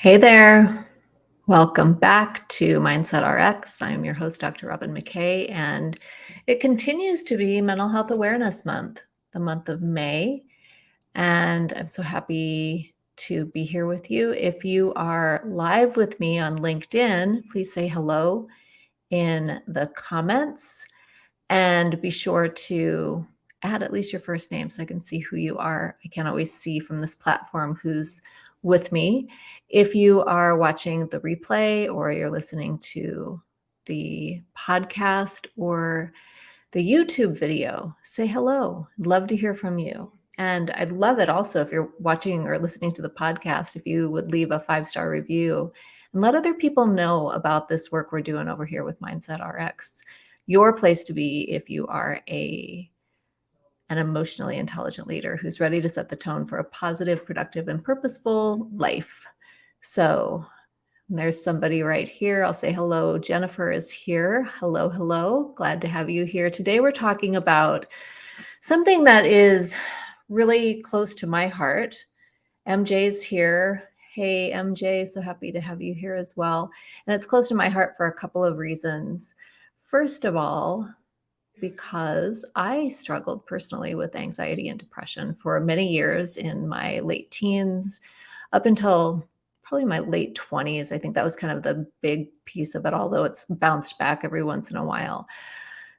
Hey there. Welcome back to Mindset RX. I'm your host, Dr. Robin McKay, and it continues to be Mental Health Awareness Month, the month of May. And I'm so happy to be here with you. If you are live with me on LinkedIn, please say hello in the comments and be sure to add at least your first name so I can see who you are. I can't always see from this platform who's with me. If you are watching the replay or you're listening to the podcast or the YouTube video, say hello. I'd love to hear from you. And I'd love it also if you're watching or listening to the podcast, if you would leave a five star review and let other people know about this work we're doing over here with Mindset RX. Your place to be if you are a an emotionally intelligent leader who's ready to set the tone for a positive, productive, and purposeful life. So there's somebody right here. I'll say hello. Jennifer is here. Hello, hello. Glad to have you here. Today we're talking about something that is really close to my heart. MJ's here. Hey, MJ, so happy to have you here as well. And it's close to my heart for a couple of reasons. First of all, because I struggled personally with anxiety and depression for many years in my late teens up until probably my late 20s. I think that was kind of the big piece of it, although it's bounced back every once in a while.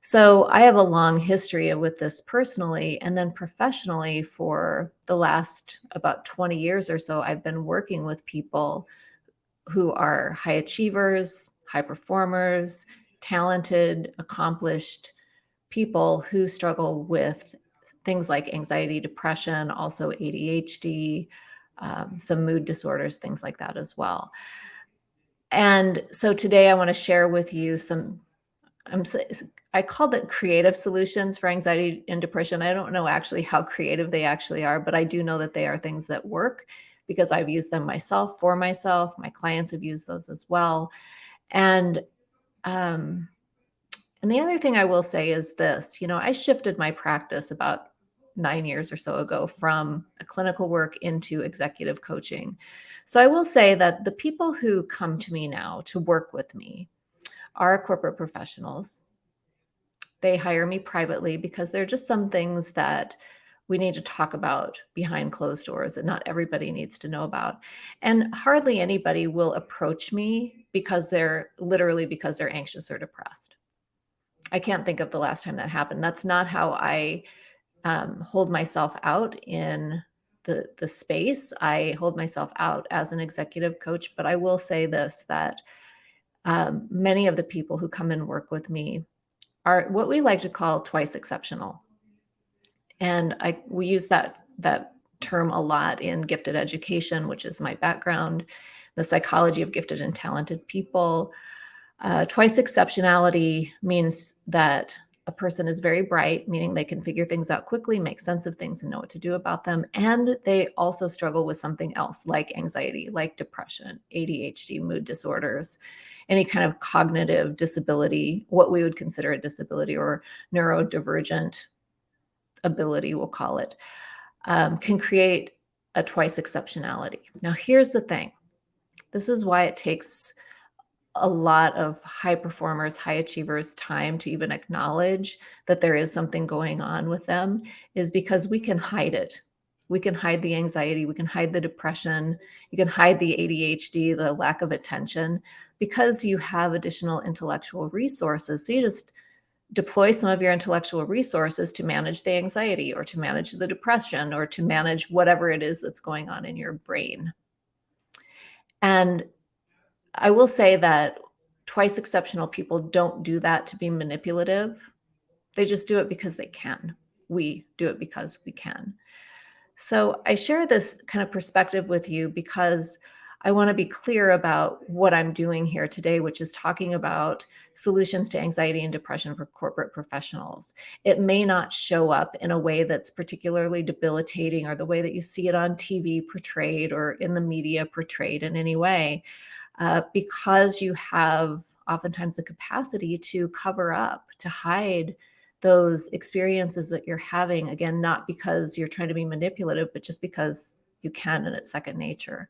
So I have a long history with this personally and then professionally for the last about 20 years or so, I've been working with people who are high achievers, high performers, talented, accomplished people who struggle with things like anxiety, depression, also ADHD, um, some mood disorders, things like that as well. And so today I want to share with you some, I'm, I called it creative solutions for anxiety and depression. I don't know actually how creative they actually are, but I do know that they are things that work because I've used them myself for myself. My clients have used those as well. And, um, and the other thing I will say is this, you know, I shifted my practice about nine years or so ago from a clinical work into executive coaching. So I will say that the people who come to me now to work with me are corporate professionals. They hire me privately because there are just some things that we need to talk about behind closed doors that not everybody needs to know about. And hardly anybody will approach me because they're literally because they're anxious or depressed. I can't think of the last time that happened. That's not how I um, hold myself out in the the space. I hold myself out as an executive coach, but I will say this that um, many of the people who come and work with me are what we like to call twice exceptional, and I we use that that term a lot in gifted education, which is my background, the psychology of gifted and talented people. Uh, twice exceptionality means that a person is very bright, meaning they can figure things out quickly, make sense of things, and know what to do about them. And they also struggle with something else like anxiety, like depression, ADHD, mood disorders, any kind of cognitive disability, what we would consider a disability or neurodivergent ability, we'll call it, um, can create a twice exceptionality. Now, here's the thing this is why it takes a lot of high performers, high achievers time to even acknowledge that there is something going on with them is because we can hide it. We can hide the anxiety, we can hide the depression, you can hide the ADHD, the lack of attention, because you have additional intellectual resources. So you just deploy some of your intellectual resources to manage the anxiety or to manage the depression or to manage whatever it is that's going on in your brain. And I will say that twice exceptional people don't do that to be manipulative. They just do it because they can. We do it because we can. So I share this kind of perspective with you because I want to be clear about what I'm doing here today, which is talking about solutions to anxiety and depression for corporate professionals. It may not show up in a way that's particularly debilitating or the way that you see it on TV portrayed or in the media portrayed in any way uh, because you have oftentimes the capacity to cover up, to hide those experiences that you're having. Again, not because you're trying to be manipulative, but just because you can and it's second nature.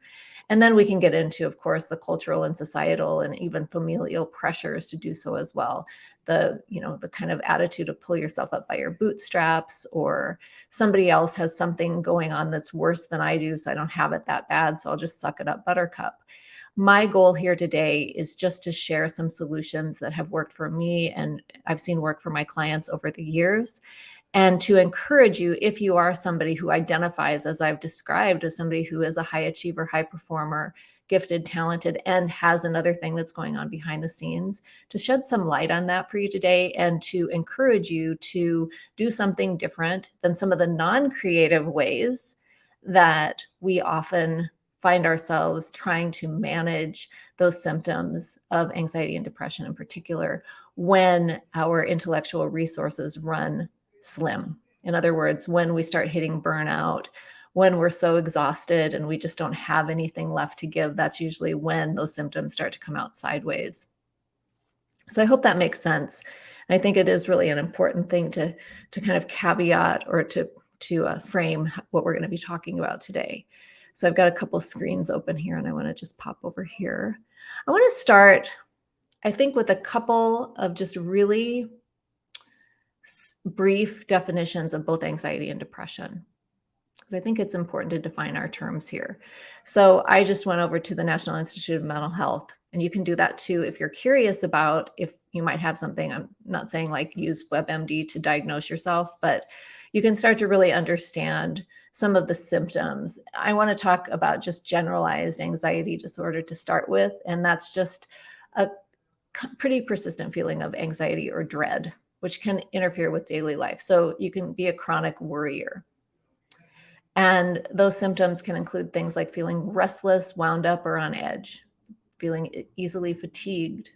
And then we can get into, of course, the cultural and societal and even familial pressures to do so as well. The, you know, the kind of attitude of pull yourself up by your bootstraps or somebody else has something going on that's worse than I do, so I don't have it that bad, so I'll just suck it up buttercup. My goal here today is just to share some solutions that have worked for me and I've seen work for my clients over the years. And to encourage you if you are somebody who identifies as I've described as somebody who is a high achiever, high performer, gifted, talented, and has another thing that's going on behind the scenes, to shed some light on that for you today and to encourage you to do something different than some of the non-creative ways that we often find ourselves trying to manage those symptoms of anxiety and depression in particular when our intellectual resources run slim. In other words, when we start hitting burnout, when we're so exhausted and we just don't have anything left to give, that's usually when those symptoms start to come out sideways. So I hope that makes sense. And I think it is really an important thing to, to kind of caveat or to, to uh, frame what we're going to be talking about today. So I've got a couple screens open here and I want to just pop over here. I want to start, I think, with a couple of just really brief definitions of both anxiety and depression because I think it's important to define our terms here. So I just went over to the National Institute of Mental Health, and you can do that too if you're curious about if you might have something. I'm not saying like use WebMD to diagnose yourself, but you can start to really understand some of the symptoms. I want to talk about just generalized anxiety disorder to start with, and that's just a pretty persistent feeling of anxiety or dread which can interfere with daily life. So you can be a chronic worrier. And those symptoms can include things like feeling restless, wound up, or on edge, feeling easily fatigued,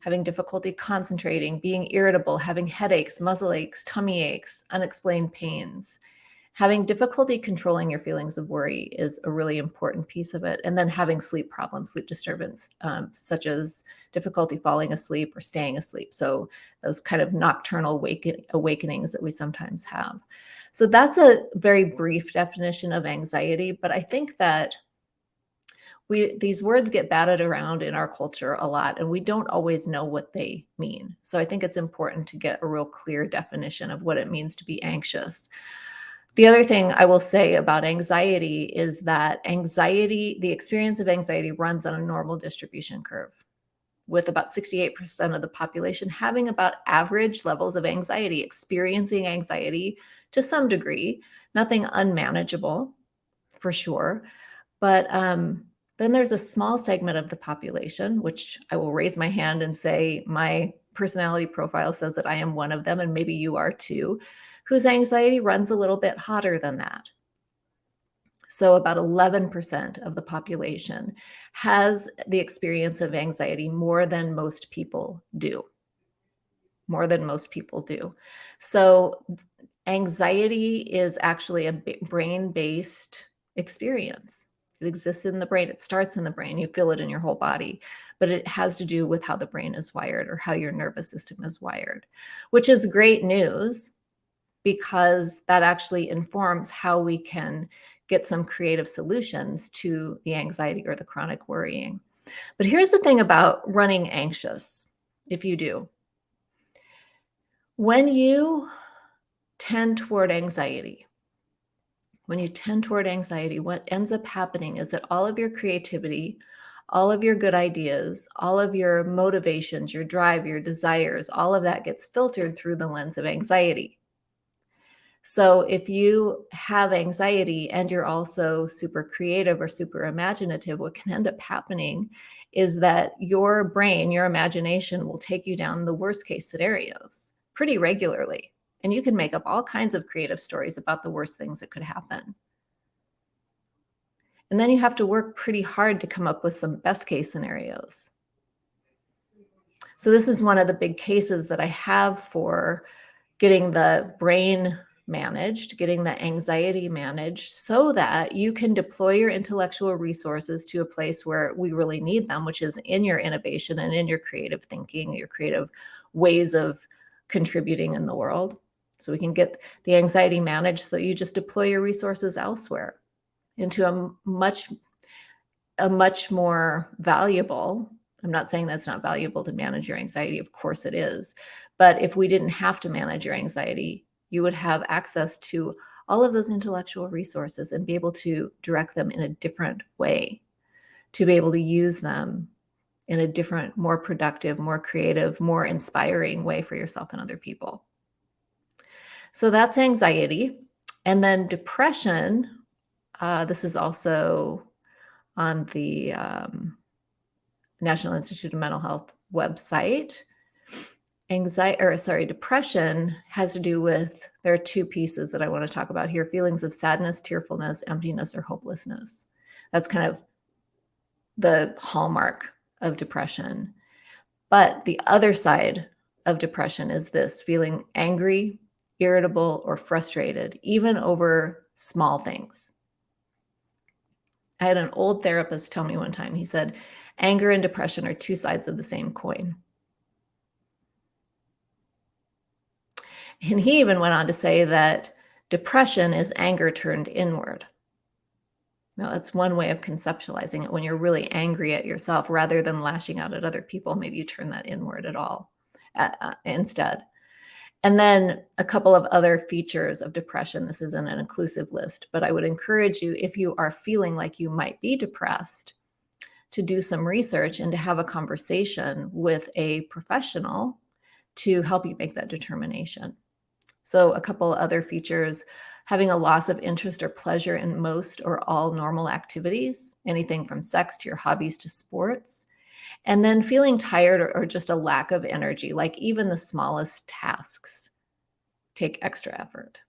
having difficulty concentrating, being irritable, having headaches, muscle aches, tummy aches, unexplained pains, having difficulty controlling your feelings of worry is a really important piece of it. And then having sleep problems, sleep disturbance, um, such as difficulty falling asleep or staying asleep. So those kind of nocturnal awaken awakenings that we sometimes have. So that's a very brief definition of anxiety, but I think that we these words get batted around in our culture a lot and we don't always know what they mean. So I think it's important to get a real clear definition of what it means to be anxious. The other thing I will say about anxiety is that anxiety, the experience of anxiety runs on a normal distribution curve with about 68% of the population having about average levels of anxiety, experiencing anxiety to some degree, nothing unmanageable for sure. But um, then there's a small segment of the population, which I will raise my hand and say my personality profile says that I am one of them, and maybe you are too, whose anxiety runs a little bit hotter than that. So about 11% of the population has the experience of anxiety more than most people do. More than most people do. So anxiety is actually a brain-based experience. It exists in the brain. It starts in the brain. You feel it in your whole body, but it has to do with how the brain is wired or how your nervous system is wired, which is great news because that actually informs how we can get some creative solutions to the anxiety or the chronic worrying. But here's the thing about running anxious, if you do. When you tend toward anxiety, when you tend toward anxiety, what ends up happening is that all of your creativity, all of your good ideas, all of your motivations, your drive, your desires, all of that gets filtered through the lens of anxiety. So if you have anxiety and you're also super creative or super imaginative, what can end up happening is that your brain, your imagination will take you down the worst case scenarios pretty regularly. And you can make up all kinds of creative stories about the worst things that could happen. And then you have to work pretty hard to come up with some best case scenarios. So this is one of the big cases that I have for getting the brain managed, getting the anxiety managed so that you can deploy your intellectual resources to a place where we really need them, which is in your innovation and in your creative thinking, your creative ways of contributing in the world. So we can get the anxiety managed so you just deploy your resources elsewhere. into a much a much more valuable i'm not saying that's not valuable to manage your anxiety of course it is but if we didn't have to manage your anxiety you would have access to all of those intellectual resources and be able to direct them in a different way to be able to use them in a different more productive more creative more inspiring way for yourself and other people so that's anxiety and then depression uh, this is also on the um, National Institute of Mental Health website. Anxiety, or sorry, depression has to do with, there are two pieces that I want to talk about here feelings of sadness, tearfulness, emptiness, or hopelessness. That's kind of the hallmark of depression. But the other side of depression is this feeling angry, irritable, or frustrated, even over small things. I had an old therapist tell me one time, he said, anger and depression are two sides of the same coin. And he even went on to say that depression is anger turned inward. Now, that's one way of conceptualizing it. When you're really angry at yourself, rather than lashing out at other people, maybe you turn that inward at all uh, uh instead. And then a couple of other features of depression. This isn't an inclusive list, but I would encourage you, if you are feeling like you might be depressed, to do some research and to have a conversation with a professional to help you make that determination. So, a couple other features having a loss of interest or pleasure in most or all normal activities, anything from sex to your hobbies to sports and then feeling tired or, or just a lack of energy, like even the smallest tasks take extra effort.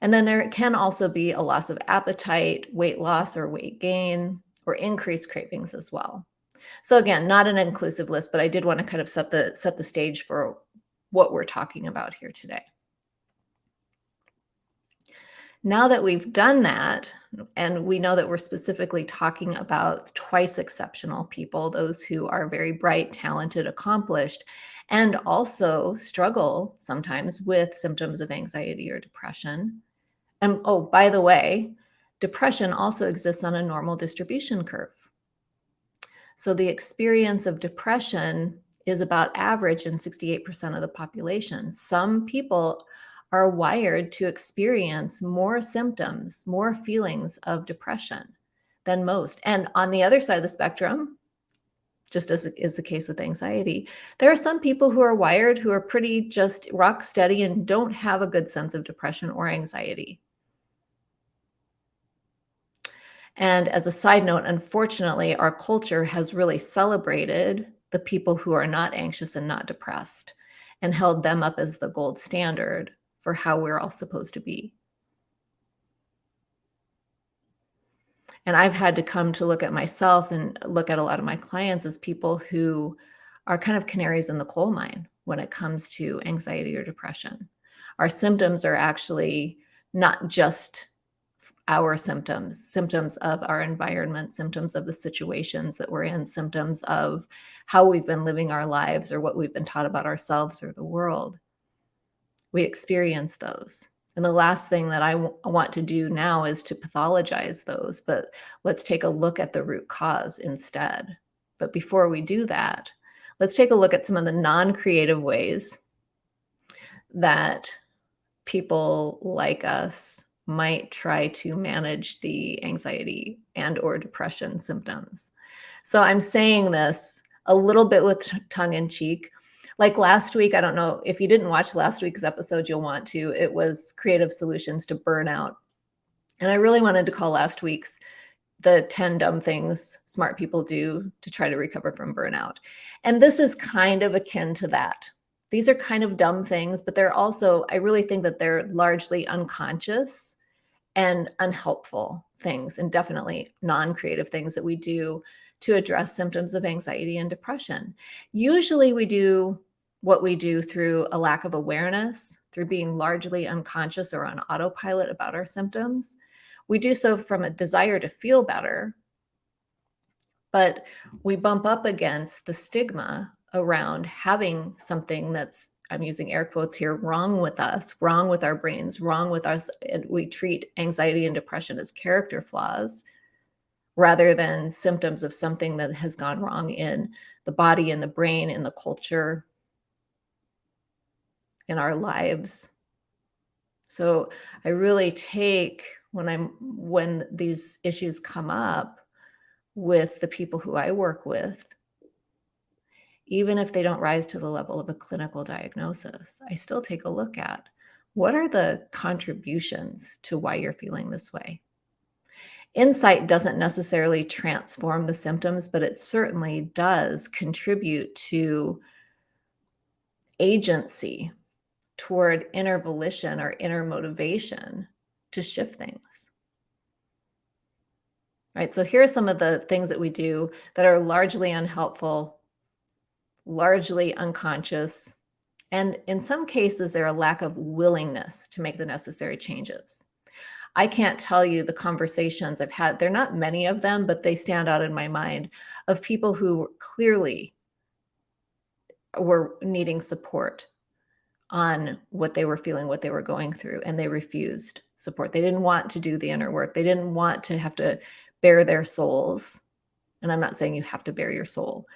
And then there can also be a loss of appetite, weight loss or weight gain, or increased cravings as well. So again, not an inclusive list, but I did want to kind of set the set the stage for what we're talking about here today. Now that we've done that, and we know that we're specifically talking about twice exceptional people, those who are very bright, talented, accomplished, and also struggle sometimes with symptoms of anxiety or depression. And oh, by the way, depression also exists on a normal distribution curve. So the experience of depression is about average in 68% of the population. Some people are wired to experience more symptoms, more feelings of depression than most. And on the other side of the spectrum, just as is the case with anxiety, there are some people who are wired who are pretty just rock steady and don't have a good sense of depression or anxiety. And as a side note, unfortunately, our culture has really celebrated the people who are not anxious and not depressed and held them up as the gold standard for how we're all supposed to be. And I've had to come to look at myself and look at a lot of my clients as people who are kind of canaries in the coal mine when it comes to anxiety or depression. Our symptoms are actually not just our symptoms, symptoms of our environment, symptoms of the situations that we're in, symptoms of how we've been living our lives or what we've been taught about ourselves or the world we experience those. And the last thing that I want to do now is to pathologize those, but let's take a look at the root cause instead. But before we do that, let's take a look at some of the non creative ways that people like us might try to manage the anxiety and or depression symptoms. So I'm saying this a little bit with tongue in cheek like last week, I don't know if you didn't watch last week's episode, you'll want to. It was creative solutions to burnout. And I really wanted to call last week's the 10 dumb things smart people do to try to recover from burnout. And this is kind of akin to that. These are kind of dumb things, but they're also, I really think that they're largely unconscious and unhelpful things, and definitely non creative things that we do to address symptoms of anxiety and depression. Usually we do what we do through a lack of awareness, through being largely unconscious or on autopilot about our symptoms. We do so from a desire to feel better, but we bump up against the stigma around having something that's I'm using air quotes here, wrong with us, wrong with our brains, wrong with us. And we treat anxiety and depression as character flaws rather than symptoms of something that has gone wrong in the body, in the brain, in the culture, in our lives. So I really take when I'm when these issues come up with the people who I work with, even if they don't rise to the level of a clinical diagnosis, I still take a look at what are the contributions to why you're feeling this way. Insight doesn't necessarily transform the symptoms, but it certainly does contribute to agency toward inner volition or inner motivation to shift things. Right. So here are some of the things that we do that are largely unhelpful, largely unconscious, and in some cases, there are a lack of willingness to make the necessary changes. I can't tell you the conversations I've had. They're not many of them, but they stand out in my mind of people who clearly were needing support on what they were feeling, what they were going through, and they refused support. They didn't want to do the inner work. They didn't want to have to bare their souls. And I'm not saying you have to bare your soul,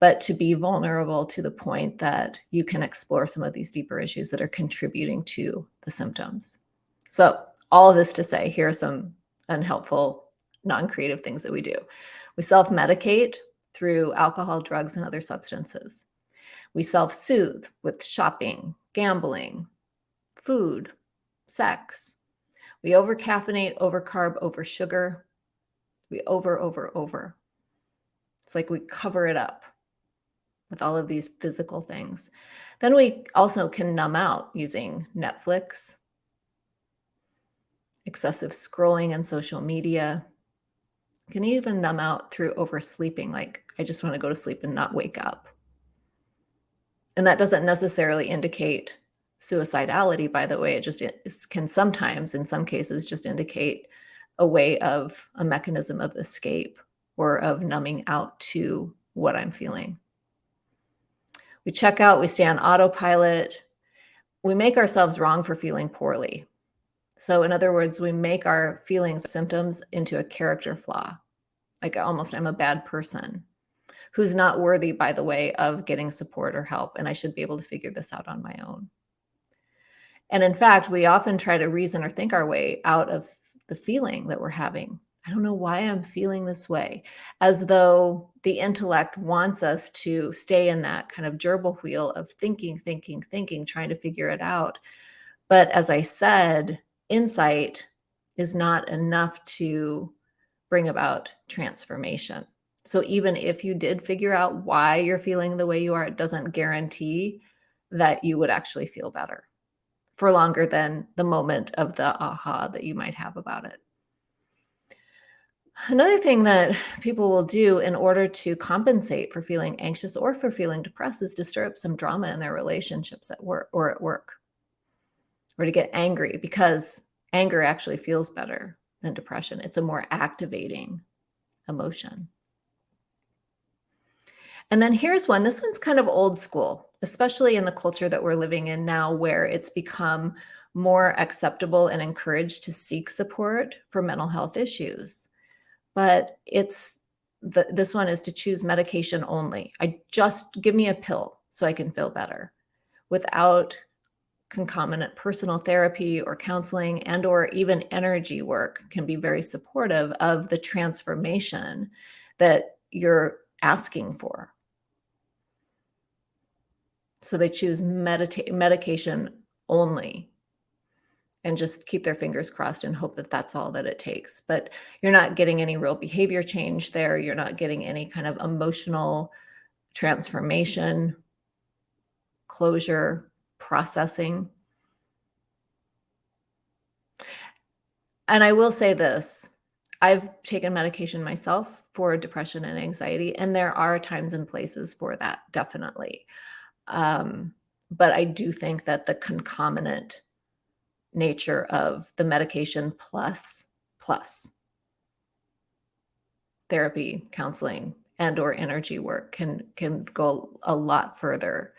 but to be vulnerable to the point that you can explore some of these deeper issues that are contributing to the symptoms. So all of this to say, here are some unhelpful, non-creative things that we do. We self-medicate through alcohol, drugs, and other substances. We self-soothe with shopping, gambling, food, sex. We over-caffeinate, over-carb, over-sugar. We over, over, over. It's like we cover it up with all of these physical things. Then we also can numb out using Netflix, excessive scrolling and social media. can even numb out through oversleeping. Like I just want to go to sleep and not wake up. And that doesn't necessarily indicate suicidality, by the way. It just it can sometimes, in some cases, just indicate a way of a mechanism of escape or of numbing out to what I'm feeling. We check out, we stay on autopilot. We make ourselves wrong for feeling poorly. So in other words, we make our feelings, symptoms into a character flaw. Like almost I'm a bad person who's not worthy, by the way, of getting support or help. And I should be able to figure this out on my own. And in fact, we often try to reason or think our way out of the feeling that we're having. I don't know why I'm feeling this way, as though the intellect wants us to stay in that kind of gerbil wheel of thinking, thinking, thinking, trying to figure it out. But as I said, insight is not enough to bring about transformation. So even if you did figure out why you're feeling the way you are, it doesn't guarantee that you would actually feel better for longer than the moment of the aha that you might have about it. Another thing that people will do in order to compensate for feeling anxious or for feeling depressed is to stir up some drama in their relationships at work or at work or to get angry because anger actually feels better than depression. It's a more activating emotion. And then here's one. This one's kind of old school, especially in the culture that we're living in now, where it's become more acceptable and encouraged to seek support for mental health issues. But it's the, this one is to choose medication only. I just give me a pill so I can feel better without concomitant personal therapy or counseling and or even energy work can be very supportive of the transformation that you're asking for. So they choose medication only and just keep their fingers crossed and hope that that's all that it takes. But you're not getting any real behavior change there. You're not getting any kind of emotional transformation, closure, processing. And I will say this I've taken medication myself for depression and anxiety, and there are times and places for that, definitely. Um, but I do think that the concomitant nature of the medication plus plus therapy, counseling, and or energy work can can go a lot further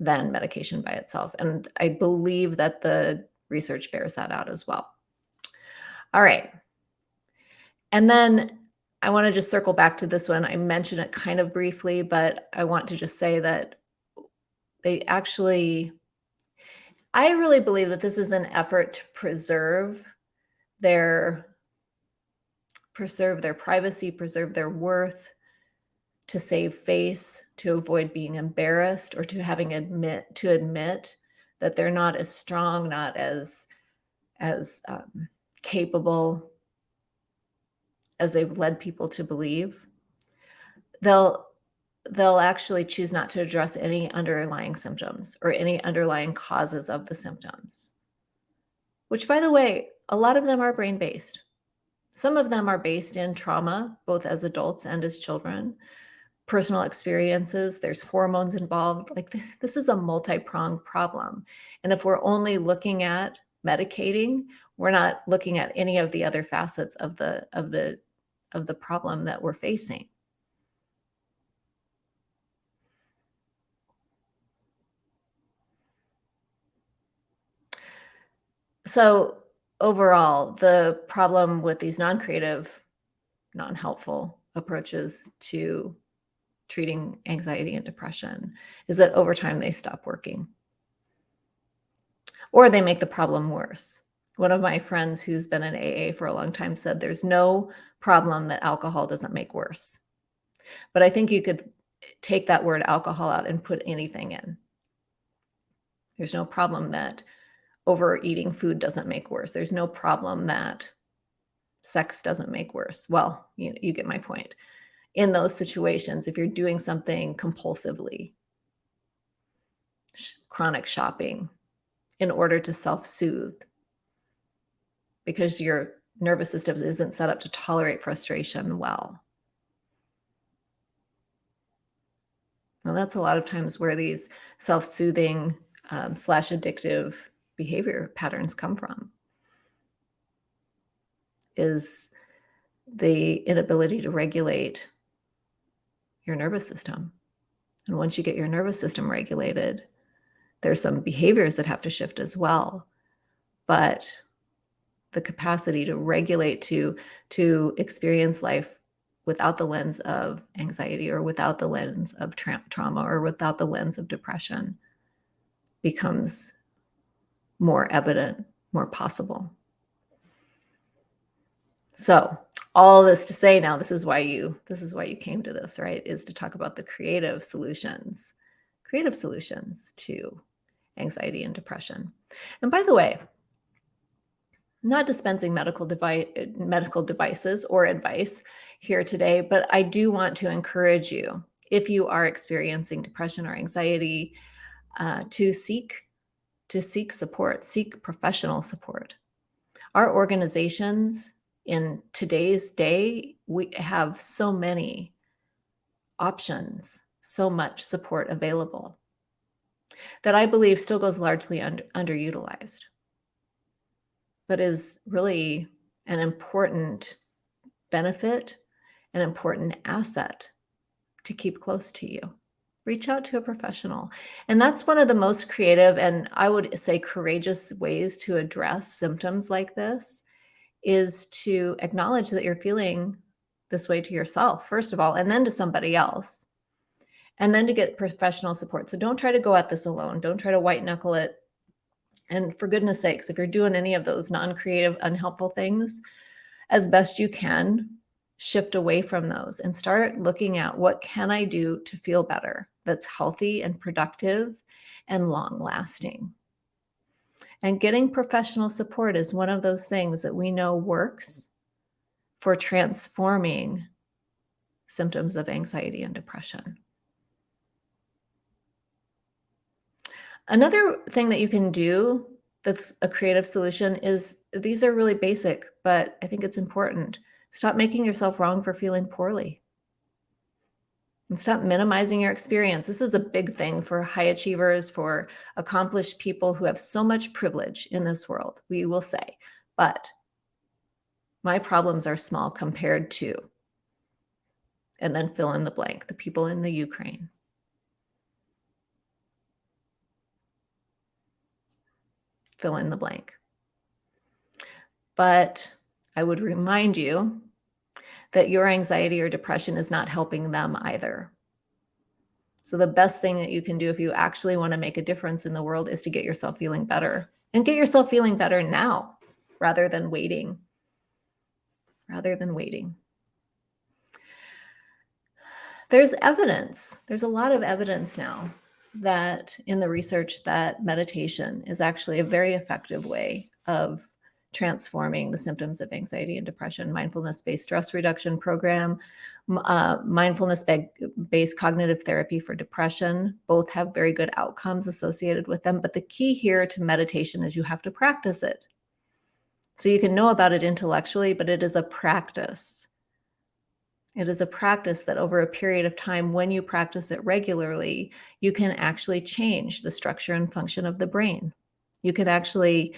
than medication by itself. And I believe that the research bears that out as well. All right. And then I want to just circle back to this one. I mentioned it kind of briefly, but I want to just say that they actually, I really believe that this is an effort to preserve their preserve their privacy, preserve their worth, to save face, to avoid being embarrassed, or to having admit to admit that they're not as strong, not as as um, capable as they've led people to believe. They'll they'll actually choose not to address any underlying symptoms or any underlying causes of the symptoms. Which, by the way, a lot of them are brain based. Some of them are based in trauma, both as adults and as children, personal experiences, there's hormones involved. Like this, this is a multi pronged problem. And if we're only looking at medicating, we're not looking at any of the other facets of the of the of the problem that we're facing. So overall, the problem with these non-creative, non-helpful approaches to treating anxiety and depression is that over time they stop working or they make the problem worse. One of my friends who's been in AA for a long time said there's no problem that alcohol doesn't make worse. But I think you could take that word alcohol out and put anything in. There's no problem that overeating food doesn't make worse. There's no problem that sex doesn't make worse. Well, you, you get my point. In those situations, if you're doing something compulsively, sh chronic shopping, in order to self-soothe, because your nervous system isn't set up to tolerate frustration well. And that's a lot of times where these self-soothing um, slash addictive behavior patterns come from is the inability to regulate your nervous system. And once you get your nervous system regulated, there's some behaviors that have to shift as well. But the capacity to regulate, to, to experience life without the lens of anxiety or without the lens of tra trauma or without the lens of depression becomes more evident, more possible. So all this to say now, this is why you, this is why you came to this, right? Is to talk about the creative solutions, creative solutions to anxiety and depression. And by the way, not dispensing medical device medical devices or advice here today, but I do want to encourage you if you are experiencing depression or anxiety uh, to seek to seek support, seek professional support. Our organizations in today's day, we have so many options, so much support available that I believe still goes largely under, underutilized, but is really an important benefit, an important asset to keep close to you reach out to a professional. And that's one of the most creative and I would say courageous ways to address symptoms like this is to acknowledge that you're feeling this way to yourself, first of all, and then to somebody else. And then to get professional support. So don't try to go at this alone. Don't try to white knuckle it. And for goodness sakes, if you're doing any of those non-creative, unhelpful things, as best you can, shift away from those and start looking at what can I do to feel better that's healthy and productive and long lasting. And getting professional support is one of those things that we know works for transforming symptoms of anxiety and depression. Another thing that you can do that's a creative solution is these are really basic, but I think it's important. Stop making yourself wrong for feeling poorly. And stop minimizing your experience. This is a big thing for high achievers, for accomplished people who have so much privilege in this world, we will say. But my problems are small compared to, and then fill in the blank, the people in the Ukraine. fill in the blank. But I would remind you that your anxiety or depression is not helping them either. So the best thing that you can do if you actually want to make a difference in the world is to get yourself feeling better and get yourself feeling better now rather than waiting. Rather than waiting. There's evidence. There's a lot of evidence now that in the research that meditation is actually a very effective way of transforming the symptoms of anxiety and depression. Mindfulness-based stress reduction program, uh, mindfulness-based cognitive therapy for depression, both have very good outcomes associated with them. But the key here to meditation is you have to practice it. So you can know about it intellectually, but it is a practice. It is a practice that over a period of time, when you practice it regularly, you can actually change the structure and function of the brain. You can actually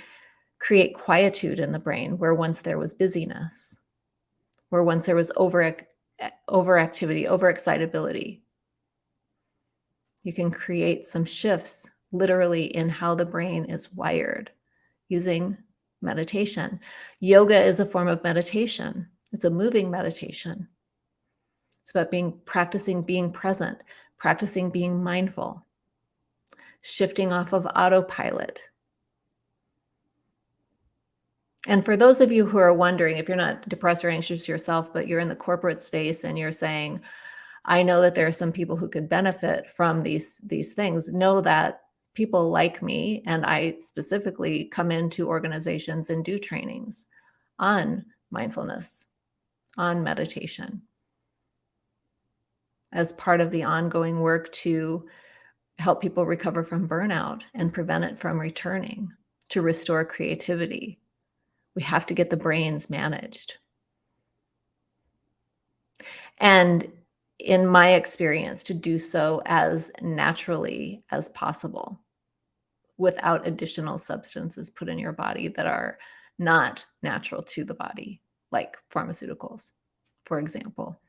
create quietude in the brain where once there was busyness, where once there was over overactivity, overexcitability. You can create some shifts literally in how the brain is wired using meditation. Yoga is a form of meditation. It's a moving meditation. It's about being practicing being present, practicing being mindful, shifting off of autopilot. And for those of you who are wondering, if you're not depressed or anxious yourself, but you're in the corporate space and you're saying, I know that there are some people who could benefit from these, these things, know that people like me, and I specifically come into organizations and do trainings on mindfulness, on meditation as part of the ongoing work to help people recover from burnout and prevent it from returning, to restore creativity. We have to get the brains managed. And in my experience, to do so as naturally as possible without additional substances put in your body that are not natural to the body, like pharmaceuticals, for example.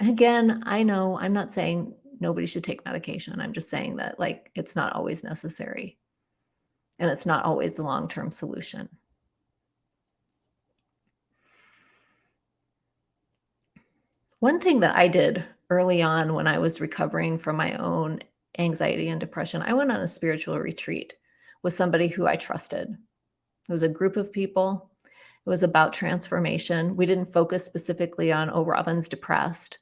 Again, I know I'm not saying nobody should take medication. I'm just saying that like it's not always necessary and it's not always the long-term solution. One thing that I did early on when I was recovering from my own anxiety and depression, I went on a spiritual retreat with somebody who I trusted. It was a group of people. It was about transformation. We didn't focus specifically on, oh, Robin's depressed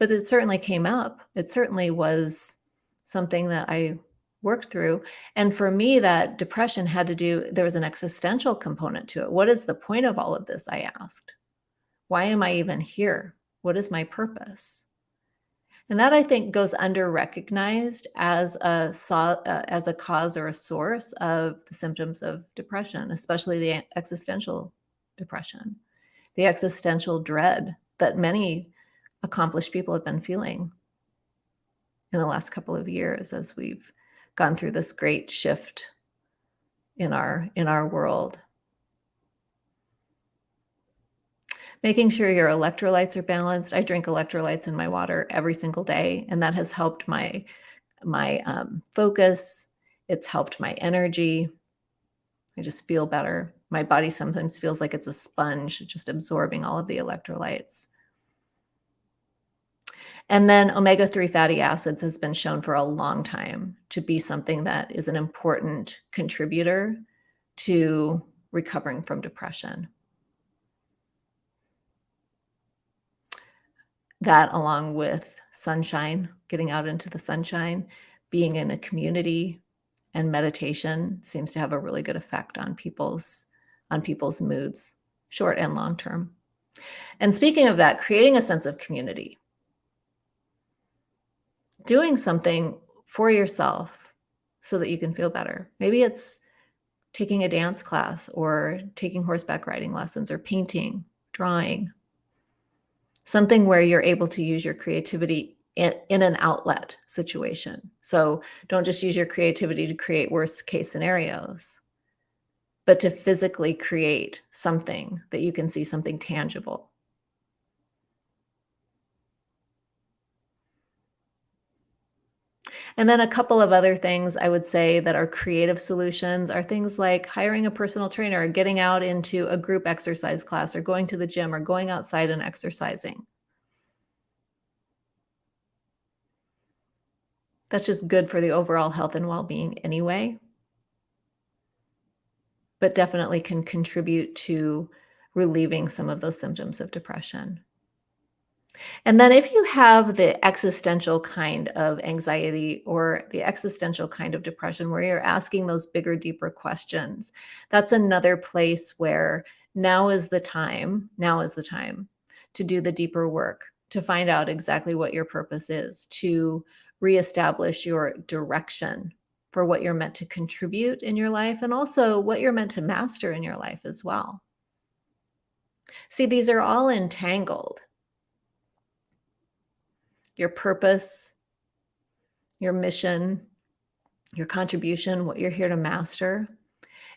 but it certainly came up. It certainly was something that I worked through. And for me, that depression had to do, there was an existential component to it. What is the point of all of this? I asked. Why am I even here? What is my purpose? And that I think goes under recognized as a uh, as a cause or a source of the symptoms of depression, especially the existential depression, the existential dread that many accomplished people have been feeling in the last couple of years as we've gone through this great shift in our in our world making sure your electrolytes are balanced. I drink electrolytes in my water every single day and that has helped my my um, focus. It's helped my energy. I just feel better. My body sometimes feels like it's a sponge just absorbing all of the electrolytes. And then omega-3 fatty acids has been shown for a long time to be something that is an important contributor to recovering from depression. That along with sunshine, getting out into the sunshine, being in a community and meditation seems to have a really good effect on people's on people's moods, short and long term. And speaking of that, creating a sense of community doing something for yourself so that you can feel better. Maybe it's taking a dance class or taking horseback riding lessons or painting, drawing, something where you're able to use your creativity in, in an outlet situation. So don't just use your creativity to create worst case scenarios, but to physically create something that you can see something tangible. And then a couple of other things I would say that are creative solutions are things like hiring a personal trainer or getting out into a group exercise class or going to the gym or going outside and exercising. That's just good for the overall health and well-being anyway. But definitely can contribute to relieving some of those symptoms of depression. And then if you have the existential kind of anxiety or the existential kind of depression where you're asking those bigger, deeper questions, that's another place where now is the time, now is the time to do the deeper work, to find out exactly what your purpose is, to reestablish your direction for what you're meant to contribute in your life and also what you're meant to master in your life as well. See, these are all entangled your purpose, your mission, your contribution, what you're here to master.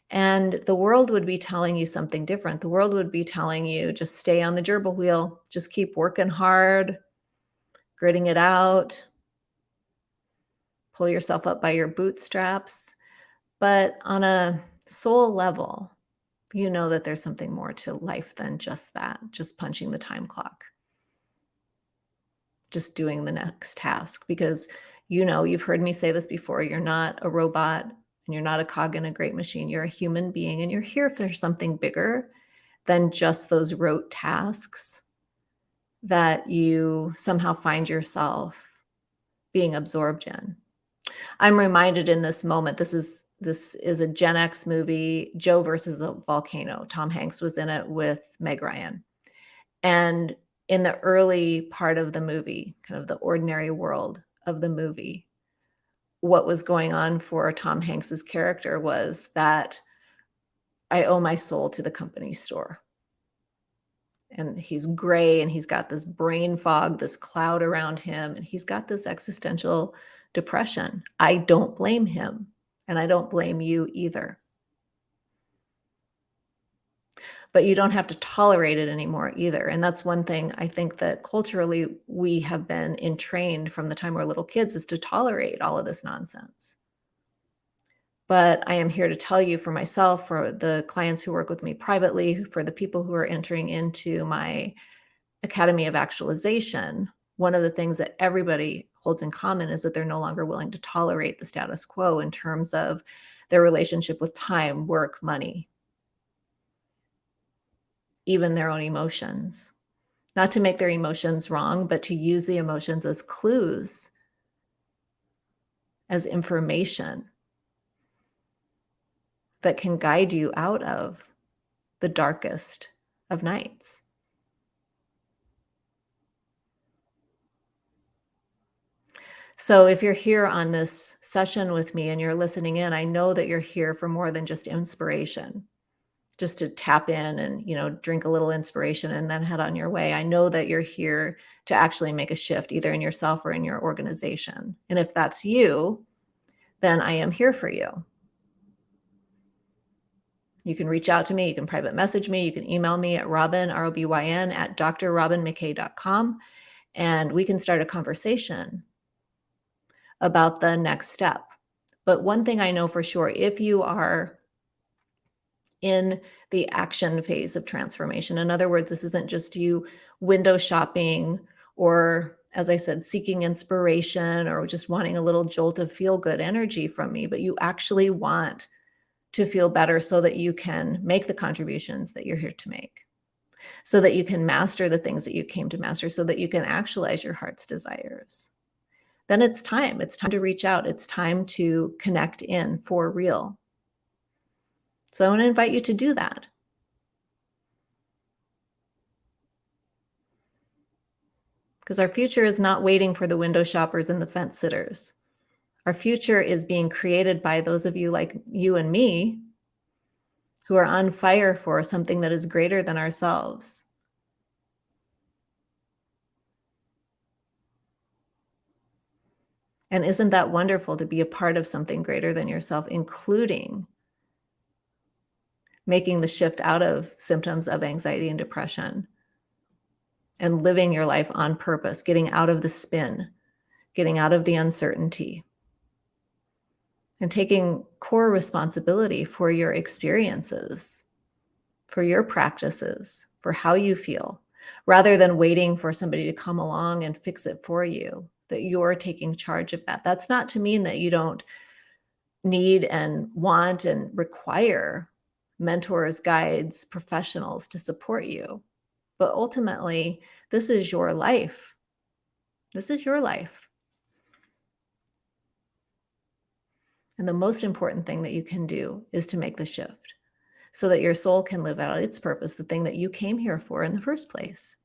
And the world would be telling you something different. The world would be telling you just stay on the gerbil wheel, just keep working hard, gritting it out, pull yourself up by your bootstraps. But on a soul level, you know that there's something more to life than just that, just punching the time clock just doing the next task because you know, you've heard me say this before, you're not a robot and you're not a cog in a great machine. You're a human being and you're here for something bigger than just those rote tasks that you somehow find yourself being absorbed in. I'm reminded in this moment, this is this is a Gen X movie, Joe versus a volcano. Tom Hanks was in it with Meg Ryan. And in the early part of the movie, kind of the ordinary world of the movie, what was going on for Tom Hanks's character was that I owe my soul to the company store. And he's gray and he's got this brain fog, this cloud around him, and he's got this existential depression. I don't blame him, and I don't blame you either but you don't have to tolerate it anymore either. And that's one thing I think that culturally we have been entrained from the time we're little kids is to tolerate all of this nonsense. But I am here to tell you for myself, for the clients who work with me privately, for the people who are entering into my Academy of Actualization, one of the things that everybody holds in common is that they're no longer willing to tolerate the status quo in terms of their relationship with time, work, money, even their own emotions. Not to make their emotions wrong, but to use the emotions as clues, as information that can guide you out of the darkest of nights. So if you're here on this session with me and you're listening in, I know that you're here for more than just inspiration just to tap in and you know drink a little inspiration and then head on your way. I know that you're here to actually make a shift either in yourself or in your organization. And if that's you then i am here for you. You can reach out to me you can private message me you can email me at robyn r-o-b-y-n at drrobynmckay.com and we can start a conversation about the next step. But one thing i know for sure if you are in the action phase of transformation. In other words, this isn't just you window shopping or, as I said, seeking inspiration or just wanting a little jolt of feel good energy from me, but you actually want to feel better so that you can make the contributions that you're here to make, so that you can master the things that you came to master, so that you can actualize your heart's desires. Then it's time. It's time to reach out. It's time to connect in for real so I want to invite you to do that. Because our future is not waiting for the window shoppers and the fence sitters. Our future is being created by those of you like you and me who are on fire for something that is greater than ourselves. And isn't that wonderful to be a part of something greater than yourself, including making the shift out of symptoms of anxiety and depression and living your life on purpose, getting out of the spin, getting out of the uncertainty, and taking core responsibility for your experiences, for your practices, for how you feel, rather than waiting for somebody to come along and fix it for you, that you're taking charge of that. That's not to mean that you don't need and want and require mentors, guides, professionals to support you. But ultimately, this is your life. This is your life. And the most important thing that you can do is to make the shift so that your soul can live out its purpose, the thing that you came here for in the first place.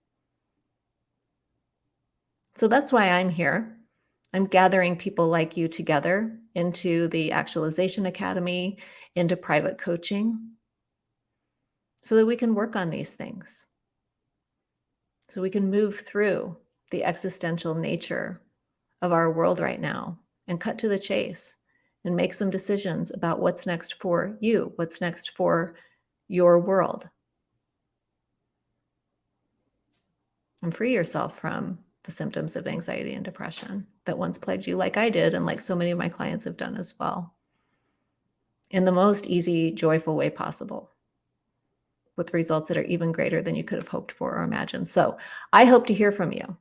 So that's why I'm here. I'm gathering people like you together into the Actualization Academy, into private coaching, so that we can work on these things. So we can move through the existential nature of our world right now and cut to the chase and make some decisions about what's next for you, what's next for your world. And free yourself from the symptoms of anxiety and depression that once plagued you, like I did, and like so many of my clients have done as well, in the most easy, joyful way possible, with results that are even greater than you could have hoped for or imagined. So I hope to hear from you.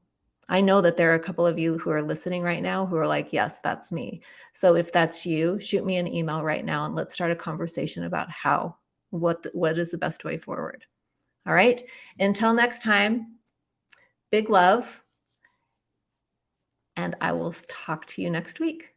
I know that there are a couple of you who are listening right now who are like, yes, that's me. So if that's you, shoot me an email right now and let's start a conversation about how, what, what is the best way forward. All right. Until next time, big love and I will talk to you next week.